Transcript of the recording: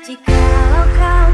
Jikalau kau